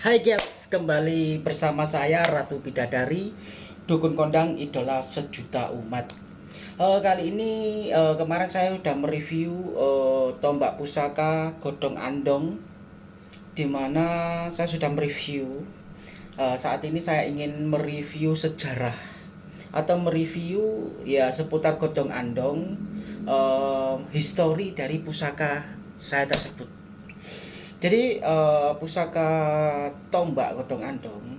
Hai guys, kembali bersama saya Ratu Bidadari Dukun Kondang Idola Sejuta Umat. Uh, Kali ini uh, kemarin saya sudah mereview uh, tombak pusaka Godong Andong Di mana saya sudah mereview. Uh, Saat ini saya ingin mereview sejarah Atau mereview ya seputar Godong Andong uh, Histori dari pusaka saya tersebut jadi uh, pusaka tombak godong andong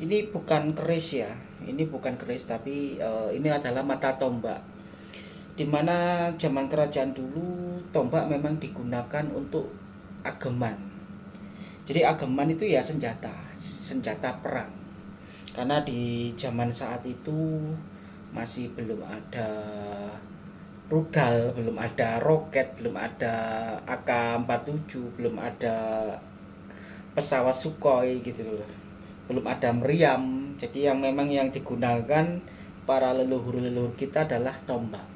ini bukan keris ya. Ini bukan keris tapi uh, ini adalah mata tombak. Di mana zaman kerajaan dulu tombak memang digunakan untuk ageman. Jadi ageman itu ya senjata senjata perang. Karena di zaman saat itu masih belum ada rudal, belum ada roket, belum ada AK-47, belum ada pesawat Sukhoi gitu loh. Belum ada meriam. Jadi yang memang yang digunakan para leluhur-leluhur kita adalah tombak.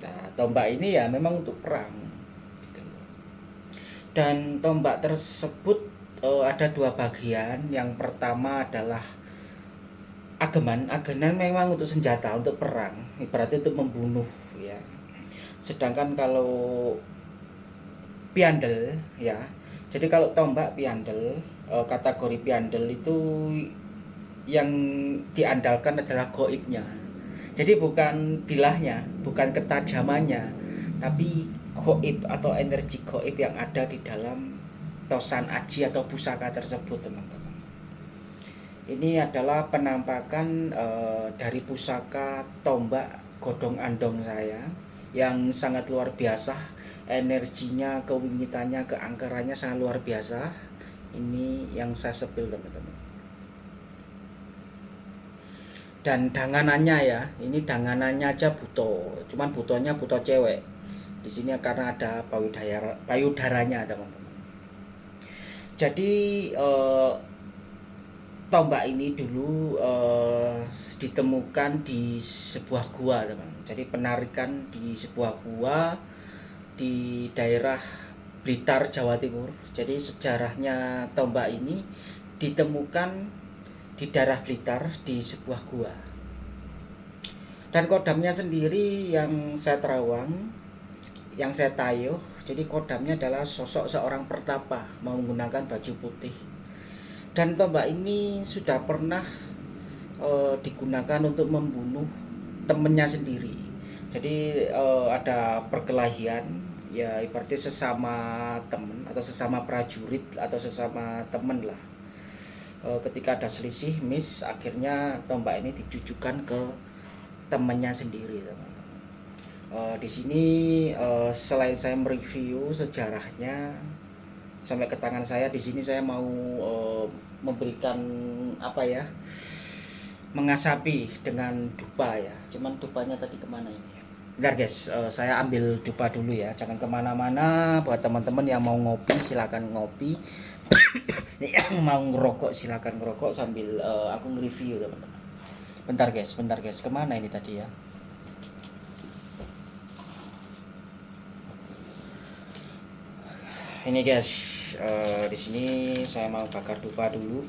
Nah, tombak ini ya memang untuk perang. Gitu. Dan tombak tersebut uh, ada dua bagian. Yang pertama adalah ageman. Ageman memang untuk senjata, untuk perang. Ibaratnya untuk membunuh ya. Sedangkan kalau piandel ya. Jadi kalau tombak piandel eh, kategori piandel itu yang diandalkan adalah goibnya. Jadi bukan bilahnya bukan ketajamannya tapi goib atau energi goib yang ada di dalam tosan aji atau pusaka tersebut teman-teman. Ini adalah penampakan e, dari pusaka tombak godong andong saya yang sangat luar biasa. Energinya kewingitannya keangkerannya sangat luar biasa. Ini yang saya sepil teman-teman. Dan danganannya ya ini danganannya aja buto. Cuman butonya buto cewek. Di sini karena ada payudara payudaranya teman-teman. Jadi eh, tombak ini dulu uh, ditemukan di sebuah gua teman. Jadi penarikan di sebuah gua di daerah Blitar Jawa Timur. Jadi sejarahnya tombak ini ditemukan di daerah Blitar di sebuah gua. Dan kodamnya sendiri yang saya terawang yang saya tayuh jadi kodamnya adalah sosok seorang pertapa menggunakan baju putih dan tombak ini sudah pernah uh, digunakan untuk membunuh temennya sendiri. Jadi uh, ada perkelahian ya ibaratnya sesama temen atau sesama prajurit atau sesama temen lah. Uh, ketika ada selisih miss akhirnya tombak ini ditujukan ke temennya sendiri teman-teman. Di sini uh, selain saya mereview sejarahnya sampai ke tangan saya di sini saya mau uh, memberikan apa ya mengasapi dengan dupa ya. Cuman dupanya tadi ke mana ini? Bentar guys, uh, saya ambil dupa dulu ya. Jangan ke mana-mana. Buat teman-teman yang mau ngopi silahkan ngopi. Yang mau ngerokok silahkan ngerokok Sambil uh, aku nge-review teman-teman. Bentar guys, bentar guys. Ke mana ini tadi ya ini guys uh, di sini saya mau bakar dupa dulu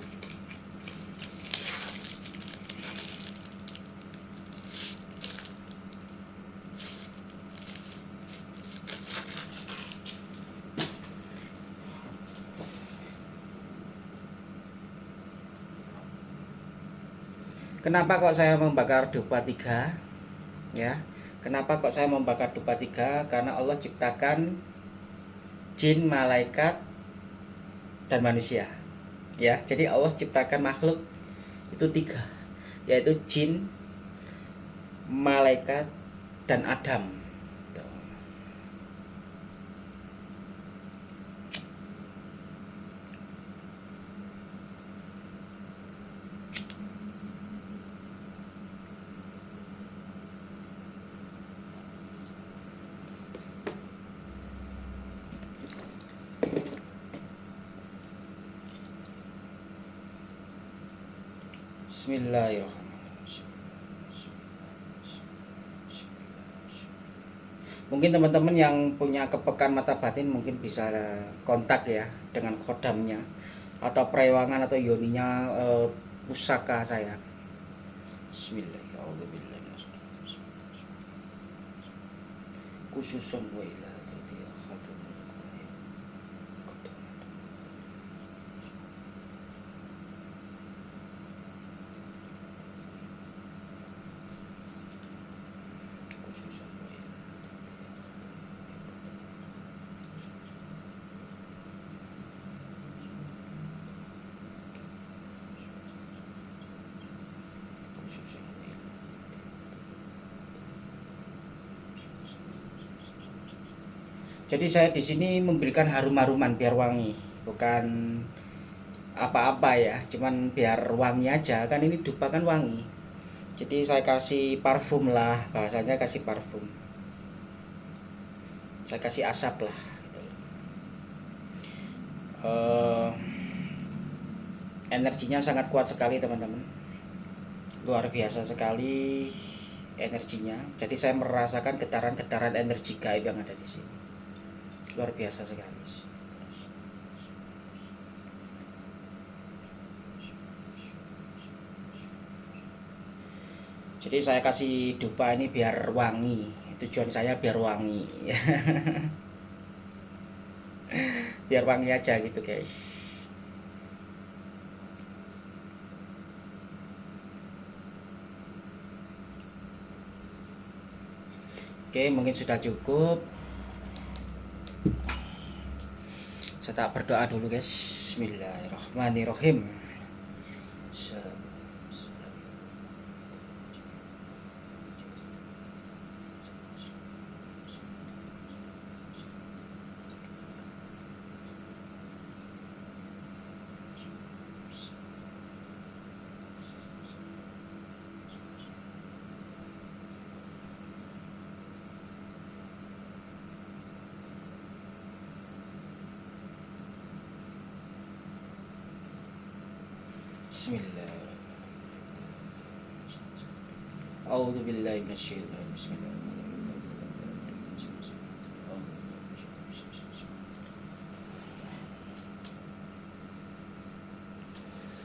Kenapa kok saya membakar dupa tiga? Ya, kenapa kok saya membakar dupa tiga? Karena Allah ciptakan jin, malaikat, dan manusia. Ya, jadi Allah ciptakan makhluk itu tiga, yaitu jin, malaikat, dan Adam. Bismillahirrahmanirrahim. Mungkin teman-teman yang punya kepekan mata batin mungkin bisa kontak ya dengan kodamnya. atau perewangan atau yoninya uh, pusaka saya Bismillahirrahmanirrahim khususan wa Jadi saya di sini memberikan harum-haruman biar wangi, bukan apa-apa ya, cuman biar wangi aja. Kan ini dupa kan wangi. Jadi saya kasih parfum lah, bahasanya kasih parfum. Saya kasih asap lah. Uh, energinya sangat kuat sekali teman-teman, luar biasa sekali energinya. Jadi saya merasakan getaran-getaran energi gaib yang ada di sini. Luar biasa sekali. Jadi saya kasih dupa ini biar wangi. Tujuan saya biar wangi. Biar wangi aja gitu guys Oke, mungkin sudah cukup. Saya tak berdoa dulu guys. Bismillahirrahmanirrahim.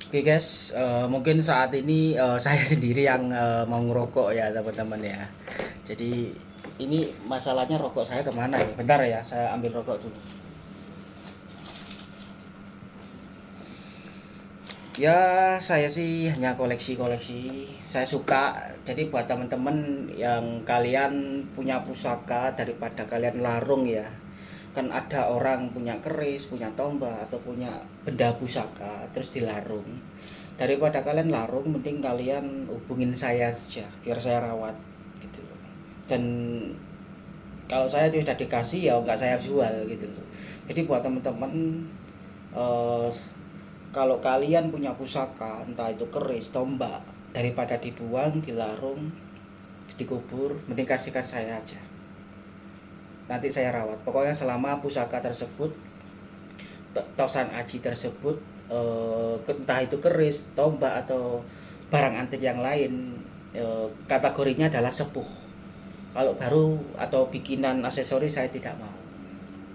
Oke okay guys, uh, mungkin saat ini uh, saya sendiri yang uh, mau ngerokok ya teman-teman ya. Jadi ini masalahnya rokok saya ke mana ya? Bentar ya, saya ambil rokok dulu. Ya saya sih hanya koleksi-koleksi. Saya suka. Jadi buat teman-teman yang kalian punya pusaka daripada kalian larung ya. Kan ada orang punya keris punya tombak atau punya benda pusaka terus dilarung. Daripada kalian larung mending kalian hubungin saya saja biar saya rawat gitu. Dan kalau saya sudah dikasih ya nggak saya jual gitu. Loh jadi buat teman-teman uh, kalau kalian punya pusaka entah itu keris tombak daripada dibuang dilarung dikubur mending kasihkan saya aja. Nanti saya rawat. Pokoknya selama pusaka tersebut tosan aji tersebut eh, entah itu keris tombak atau barang antik yang lain eh, kategorinya adalah sepuh. Kalau baru atau bikinan aksesoris saya tidak mau.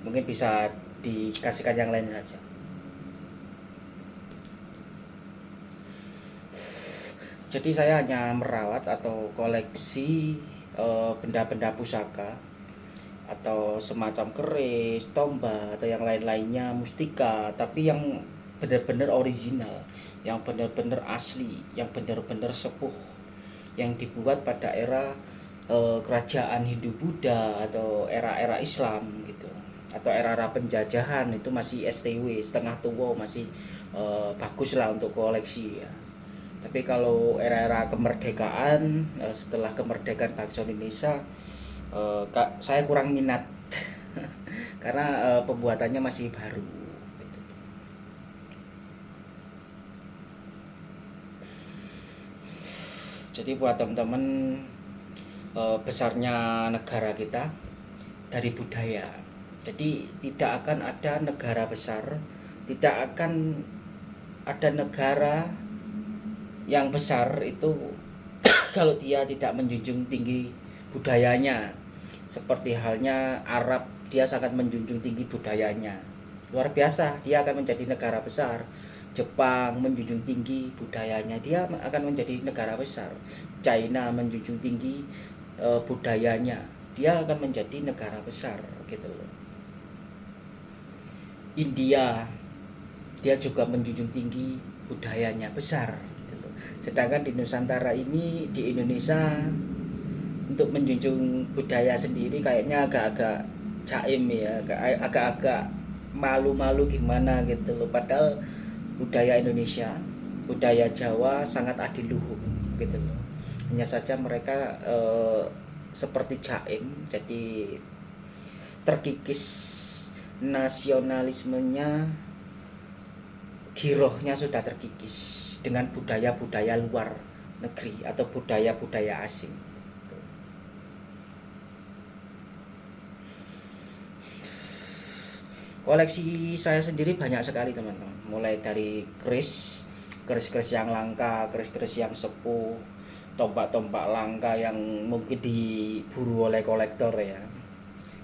Mungkin bisa dikasihkan yang lain saja jadi saya hanya merawat atau koleksi eh, benda-benda uh, pusaka atau semacam keris, tombak atau yang lain-lainnya mustika tapi yang benar-benar original yang benar-benar asli yang benar-benar sepuh yang dibuat pada era uh, kerajaan Hindu Buddha atau era-era Islam gitu atau era-era penjajahan itu masih STW setengah tua masih uh, bagus lah untuk koleksi ya tapi kalau era-era kemerdekaan eh, setelah kemerdekaan bangsa Indonesia eh, saya kurang minat karena eh, pembuatannya masih baru gitu. jadi buat teman-teman besarnya negara kita dari budaya jadi tidak akan ada negara besar tidak akan ada negara yang besar itu kalau dia tidak menjunjung tinggi budayanya seperti halnya Arab dia sangat menjunjung tinggi budayanya. Luar biasa dia akan menjadi negara besar. Jepang menjunjung tinggi budayanya dia akan menjadi negara besar. China menjunjung tinggi e, budayanya dia akan menjadi negara besar gitu loh. India dia juga menjunjung tinggi budayanya besar sedangkan di Nusantara ini di Indonesia untuk menjunjung budaya sendiri kayaknya agak-agak caim ya agak-agak malu-malu gimana gitu loh. Padahal budaya Indonesia budaya Jawa sangat adiluhung gitu loh. Hanya saja mereka eh, seperti caim jadi terkikis nasionalismenya girohnya sudah terkikis dengan budaya-budaya luar negeri atau budaya-budaya asing. Koleksi saya sendiri banyak sekali teman-teman. Mulai dari keris keris-keris yang langka keris-keris yang sepuh tombak-tombak langka yang mungkin diburu oleh kolektor ya.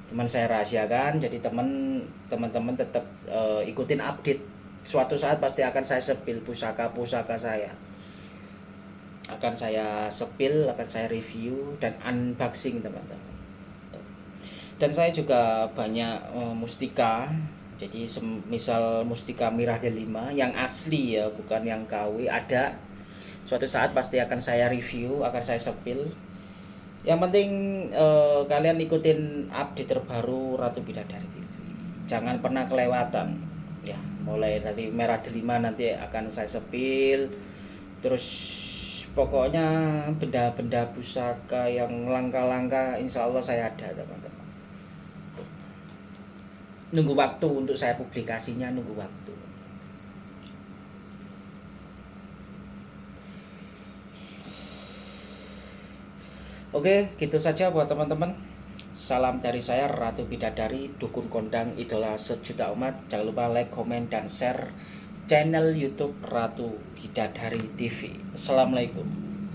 Cuman saya rahasiakan jadi teman teman-teman tetap uh, ikutin update suatu saat pasti akan saya sepil pusaka-pusaka saya. Akan saya sepil akan saya review dan unboxing teman-teman. Dan saya juga banyak uh, mustika. Jadi misal mustika mirah delima yang asli ya bukan yang KW ada. Suatu saat pasti akan saya review akan saya sepil. Yang penting uh, kalian ikutin update terbaru Ratu Bidadari TV jangan pernah kelewatan ya mulai dari merah delima nanti akan saya sepil. Terus pokoknya benda-benda pusaka yang langka-langka insya Allah saya ada teman-teman. Nunggu waktu untuk saya publikasinya nunggu waktu. Oke, gitu saja buat teman-teman. Salam dari saya Ratu Bidadari, dukun kondang idola sejuta umat. Jangan lupa like, komen, dan share channel YouTube Ratu Bidadari TV. Assalamualaikum.